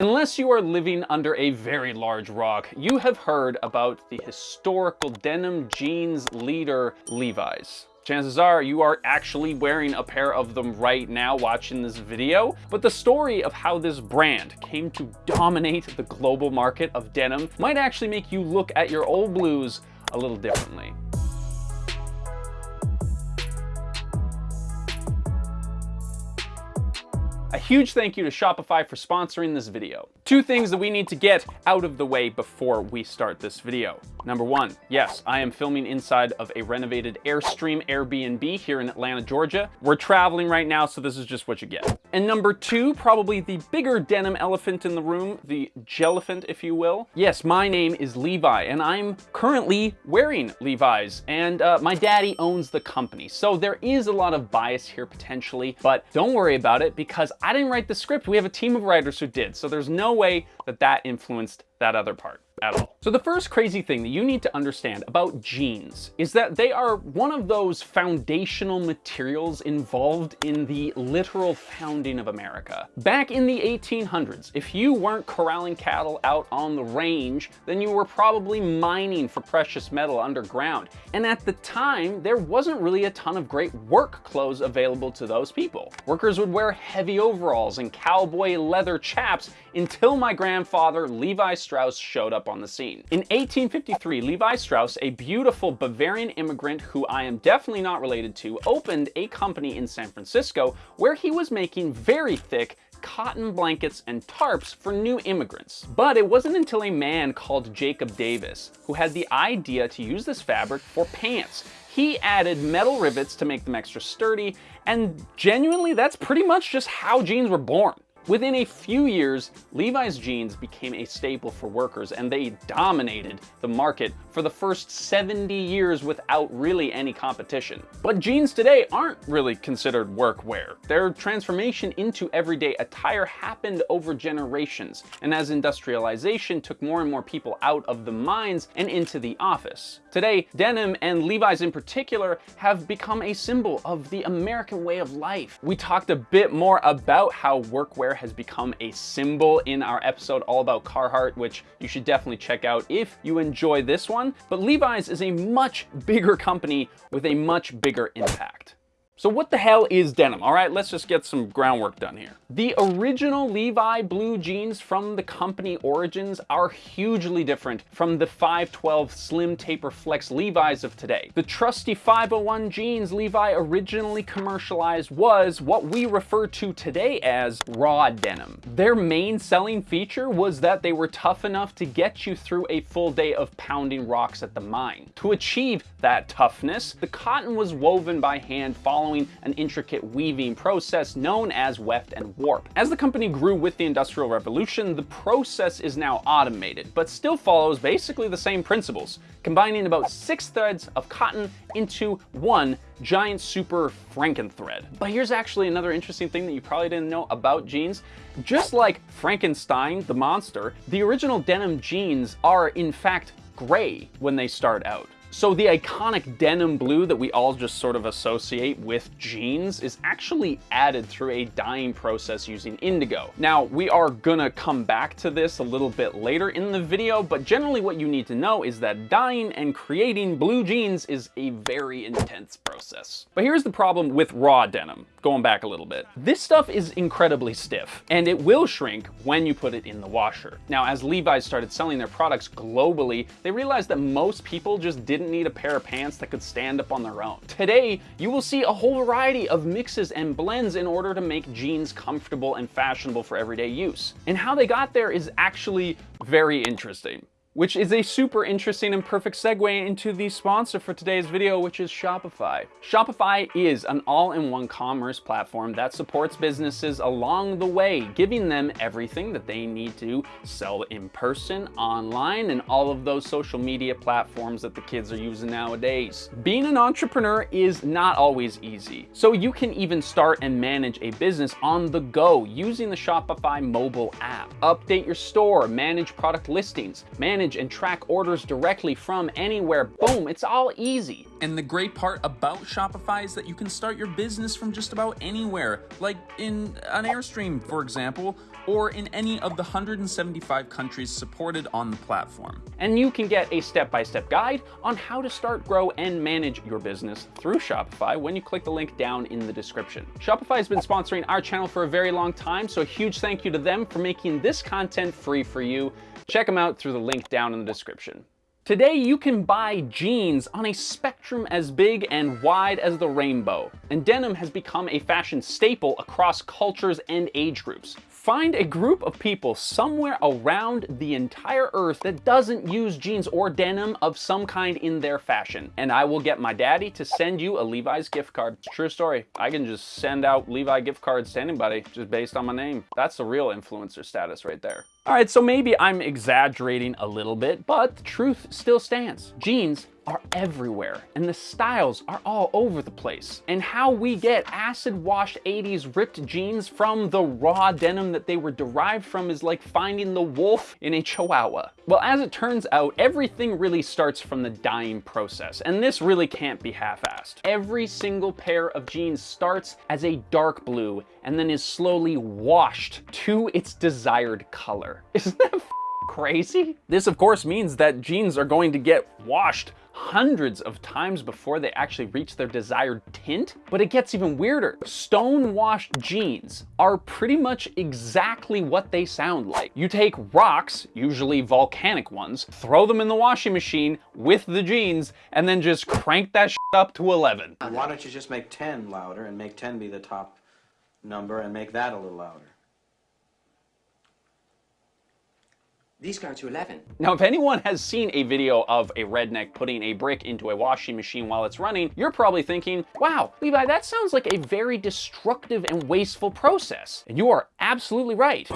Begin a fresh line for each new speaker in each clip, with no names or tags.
Unless you are living under a very large rock, you have heard about the historical denim jeans leader Levi's. Chances are you are actually wearing a pair of them right now watching this video, but the story of how this brand came to dominate the global market of denim might actually make you look at your old blues a little differently. A huge thank you to Shopify for sponsoring this video. Two things that we need to get out of the way before we start this video. Number one, yes, I am filming inside of a renovated Airstream Airbnb here in Atlanta, Georgia. We're traveling right now, so this is just what you get. And number two, probably the bigger denim elephant in the room, the jelliphant, if you will. Yes, my name is Levi, and I'm currently wearing Levi's, and uh, my daddy owns the company. So there is a lot of bias here potentially, but don't worry about it because I didn't write the script. We have a team of writers who did. So there's no way that that influenced that other part at all. So the first crazy thing that you need to understand about jeans is that they are one of those foundational materials involved in the literal founding of America. Back in the 1800s, if you weren't corralling cattle out on the range, then you were probably mining for precious metal underground. And at the time, there wasn't really a ton of great work clothes available to those people. Workers would wear heavy overalls and cowboy leather chaps until my grandfather Levi Strauss showed up on the scene. In 1853, Levi Strauss, a beautiful Bavarian immigrant who I am definitely not related to, opened a company in San Francisco where he was making very thick cotton blankets and tarps for new immigrants. But it wasn't until a man called Jacob Davis who had the idea to use this fabric for pants. He added metal rivets to make them extra sturdy, and genuinely that's pretty much just how jeans were born. Within a few years, Levi's jeans became a staple for workers and they dominated the market for the first 70 years without really any competition. But jeans today aren't really considered workwear. Their transformation into everyday attire happened over generations, and as industrialization took more and more people out of the mines and into the office. Today, denim and Levi's in particular have become a symbol of the American way of life. We talked a bit more about how workwear has become a symbol in our episode all about Carhartt, which you should definitely check out if you enjoy this one. But Levi's is a much bigger company with a much bigger impact. So what the hell is denim? All right, let's just get some groundwork done here. The original Levi blue jeans from the company origins are hugely different from the 512 slim taper flex Levi's of today. The trusty 501 jeans Levi originally commercialized was what we refer to today as raw denim. Their main selling feature was that they were tough enough to get you through a full day of pounding rocks at the mine. To achieve that toughness, the cotton was woven by hand following following an intricate weaving process known as weft and warp. As the company grew with the Industrial Revolution, the process is now automated, but still follows basically the same principles, combining about six threads of cotton into one giant super Frankenthread. But here's actually another interesting thing that you probably didn't know about jeans. Just like Frankenstein, the monster, the original denim jeans are in fact gray when they start out. So the iconic denim blue that we all just sort of associate with jeans is actually added through a dyeing process using indigo. Now, we are gonna come back to this a little bit later in the video, but generally what you need to know is that dyeing and creating blue jeans is a very intense process. But here's the problem with raw denim, going back a little bit. This stuff is incredibly stiff, and it will shrink when you put it in the washer. Now, as Levi's started selling their products globally, they realized that most people just didn't didn't need a pair of pants that could stand up on their own. Today, you will see a whole variety of mixes and blends in order to make jeans comfortable and fashionable for everyday use. And how they got there is actually very interesting which is a super interesting and perfect segue into the sponsor for today's video, which is Shopify. Shopify is an all-in-one commerce platform that supports businesses along the way, giving them everything that they need to sell in person, online, and all of those social media platforms that the kids are using nowadays. Being an entrepreneur is not always easy, so you can even start and manage a business on the go using the Shopify mobile app. Update your store, manage product listings, manage manage and track orders directly from anywhere. Boom, it's all easy.
And the great part about Shopify is that you can start your business from just about anywhere, like in an Airstream, for example, or in any of the 175 countries supported on the platform.
And you can get a step-by-step -step guide on how to start, grow, and manage your business through Shopify when you click the link down in the description. Shopify has been sponsoring our channel for a very long time, so a huge thank you to them for making this content free for you. Check them out through the link down in the description. Today, you can buy jeans on a spectrum as big and wide as the rainbow, and denim has become a fashion staple across cultures and age groups. Find a group of people somewhere around the entire earth that doesn't use jeans or denim of some kind in their fashion. And I will get my daddy to send you a Levi's gift card. True story. I can just send out Levi gift cards to anybody just based on my name. That's the real influencer status right there. All right, so maybe I'm exaggerating a little bit, but the truth still stands. Jeans are everywhere and the styles are all over the place. And how we get acid washed 80s ripped jeans from the raw denim that they were derived from is like finding the wolf in a chihuahua. Well, as it turns out, everything really starts from the dyeing process, and this really can't be half-assed. Every single pair of jeans starts as a dark blue and then is slowly washed to its desired color. Isn't that crazy? This of course means that jeans are going to get washed hundreds of times before they actually reach their desired tint. But it gets even weirder. Stone washed jeans are pretty much exactly what they sound like. You take rocks, usually volcanic ones, throw them in the washing machine with the jeans, and then just crank that up to 11.
Why don't you just make 10 louder and make 10 be the top number and make that a little louder?
These go to 11.
Now, if anyone has seen a video of a redneck putting a brick into a washing machine while it's running, you're probably thinking, wow, Levi, that sounds like a very destructive and wasteful process. And you are absolutely right.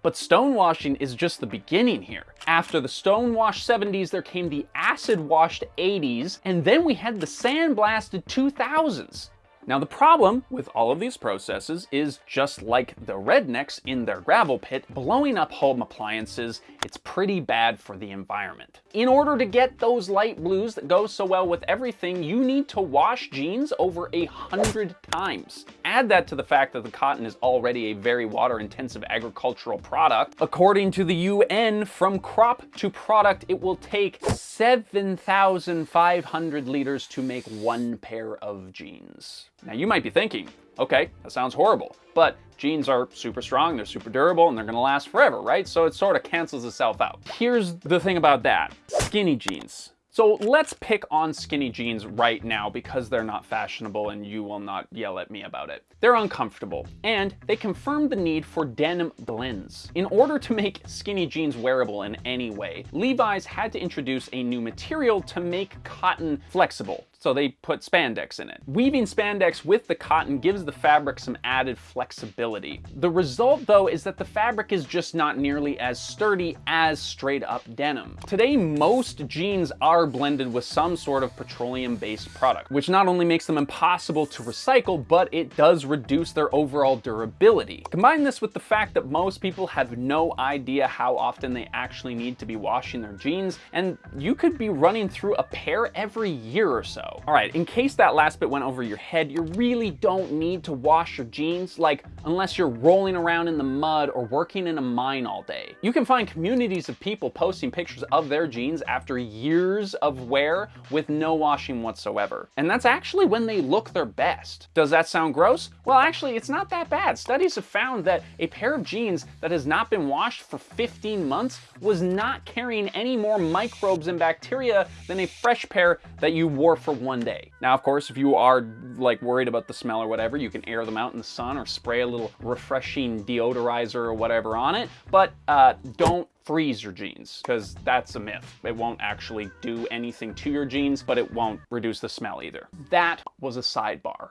But stonewashing is just the beginning here. After the stonewash 70s, there came the acid-washed 80s, and then we had the sandblasted 2000s. Now the problem with all of these processes is just like the rednecks in their gravel pit, blowing up home appliances, it's pretty bad for the environment. In order to get those light blues that go so well with everything, you need to wash jeans over a hundred times. Add that to the fact that the cotton is already a very water intensive agricultural product. According to the UN, from crop to product, it will take 7,500 liters to make one pair of jeans. Now you might be thinking, okay, that sounds horrible, but jeans are super strong, they're super durable, and they're gonna last forever, right? So it sort of cancels itself out. Here's the thing about that, skinny jeans. So let's pick on skinny jeans right now because they're not fashionable and you will not yell at me about it. They're uncomfortable and they confirm the need for denim blends. In order to make skinny jeans wearable in any way, Levi's had to introduce a new material to make cotton flexible so they put spandex in it. Weaving spandex with the cotton gives the fabric some added flexibility. The result though is that the fabric is just not nearly as sturdy as straight up denim. Today most jeans are blended with some sort of petroleum based product, which not only makes them impossible to recycle, but it does reduce their overall durability. Combine this with the fact that most people have no idea how often they actually need to be washing their jeans, and you could be running through a pair every year or so. All right, in case that last bit went over your head, you really don't need to wash your jeans, like unless you're rolling around in the mud or working in a mine all day. You can find communities of people posting pictures of their jeans after years of wear with no washing whatsoever. And that's actually when they look their best. Does that sound gross? Well, actually, it's not that bad. Studies have found that a pair of jeans that has not been washed for 15 months was not carrying any more microbes and bacteria than a fresh pair that you wore for one day. Now, of course, if you are like worried about the smell or whatever, you can air them out in the sun or spray a little refreshing deodorizer or whatever on it, but uh, don't freeze your jeans because that's a myth. It won't actually do anything to your jeans, but it won't reduce the smell either. That was a sidebar.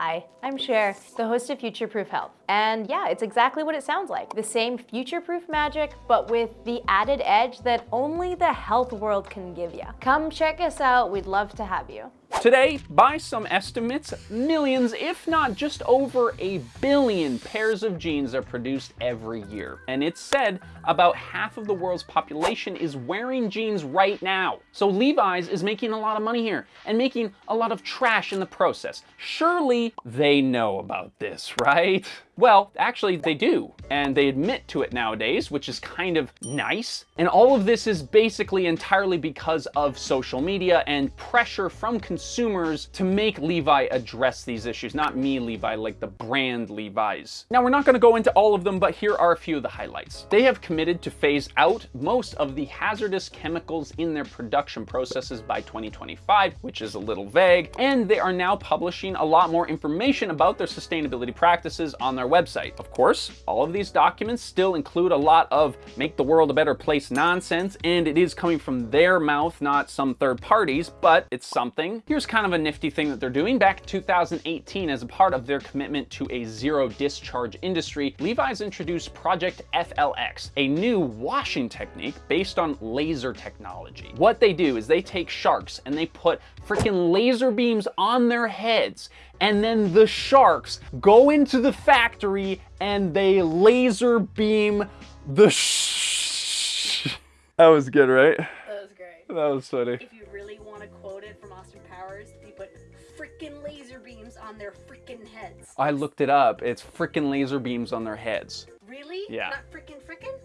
Hi, I'm Cher, the host of Future Proof Health. And yeah, it's exactly what it sounds like. The same future-proof magic, but with the added edge that only the health world can give you. Come check us out, we'd love to have you.
Today, by some estimates, millions, if not just over a billion pairs of jeans are produced every year. And it's said about half of the world's population is wearing jeans right now. So Levi's is making a lot of money here and making a lot of trash in the process. Surely they know about this, right? Well, actually they do, and they admit to it nowadays, which is kind of nice. And all of this is basically entirely because of social media and pressure from consumers to make Levi address these issues. Not me, Levi, like the brand Levi's. Now, we're not gonna go into all of them, but here are a few of the highlights. They have committed to phase out most of the hazardous chemicals in their production processes by 2025, which is a little vague, and they are now publishing a lot more information about their sustainability practices on their website. Of course, all of these documents still include a lot of make the world a better place nonsense, and it is coming from their mouth, not some third parties, but it's something. Here's kind of a nifty thing that they're doing. Back in 2018, as a part of their commitment to a zero discharge industry, Levi's introduced Project FLX, a new washing technique based on laser technology. What they do is they take sharks and they put freaking laser beams on their heads and then the sharks go into the factory and they laser beam the sh That was good, right?
That was great.
That was funny.
If you really want to quote it from Austin Powers, they put freaking laser beams on their freaking heads.
I looked it up. It's freaking laser beams on their heads.
Really?
Yeah.
Not freaking?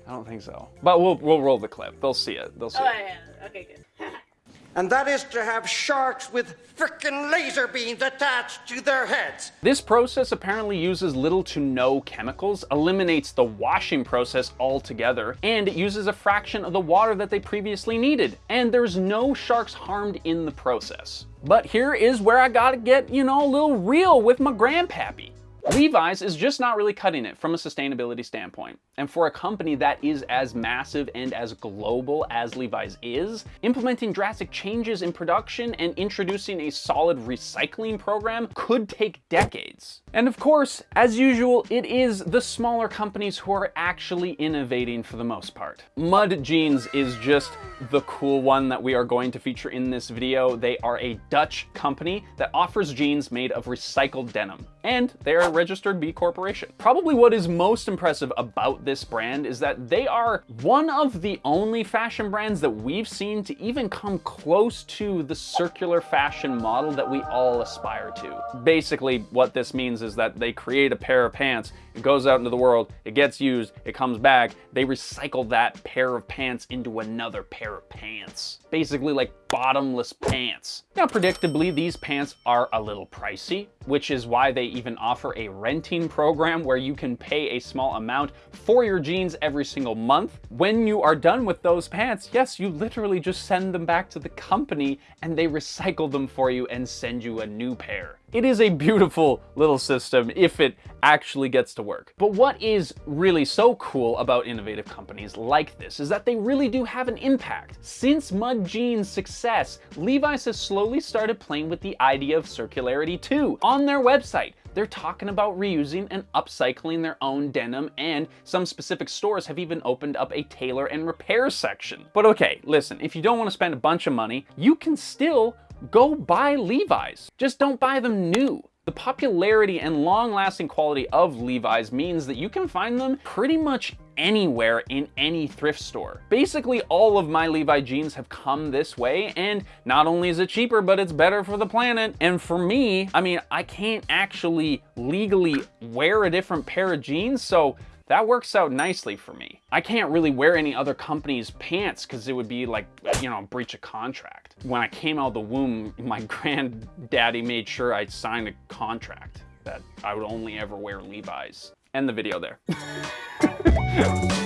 I don't think so. But we'll we'll roll the clip. They'll see it. They'll see
Oh
it.
yeah. Okay, good.
and that is to have sharks with frickin' laser beams attached to their heads.
This process apparently uses little to no chemicals, eliminates the washing process altogether, and it uses a fraction of the water that they previously needed. And there's no sharks harmed in the process. But here is where I gotta get, you know, a little real with my grandpappy. Levi's is just not really cutting it from a sustainability standpoint. And for a company that is as massive and as global as Levi's is, implementing drastic changes in production and introducing a solid recycling program could take decades. And of course, as usual, it is the smaller companies who are actually innovating for the most part. Mud Jeans is just the cool one that we are going to feature in this video. They are a Dutch company that offers jeans made of recycled denim, and they are a registered B Corporation. Probably what is most impressive this brand is that they are one of the only fashion brands that we've seen to even come close to the circular fashion model that we all aspire to. Basically, what this means is that they create a pair of pants, it goes out into the world, it gets used, it comes back, they recycle that pair of pants into another pair of pants. Basically like bottomless pants. Now, predictably, these pants are a little pricey, which is why they even offer a renting program where you can pay a small amount for your jeans every single month. When you are done with those pants, yes, you literally just send them back to the company and they recycle them for you and send you a new pair. It is a beautiful little system if it actually gets to work. But what is really so cool about innovative companies like this is that they really do have an impact. Since Mud Jeans' success, Levi's has slowly started playing with the idea of circularity too. On their website, they're talking about reusing and upcycling their own denim, and some specific stores have even opened up a tailor and repair section. But okay, listen, if you don't want to spend a bunch of money, you can still go buy Levi's. Just don't buy them new. The popularity and long-lasting quality of Levi's means that you can find them pretty much anywhere in any thrift store. Basically, all of my Levi jeans have come this way, and not only is it cheaper, but it's better for the planet. And for me, I mean, I can't actually legally wear a different pair of jeans, so that works out nicely for me. I can't really wear any other company's pants because it would be like, you know, breach of contract. When I came out of the womb, my granddaddy made sure I signed a contract that I would only ever wear Levi's. End the video there.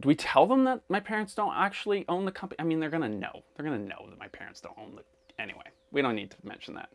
Do we tell them that my parents don't actually own the company? I mean, they're gonna know. They're gonna know that my parents don't own the. Anyway, we don't need to mention that.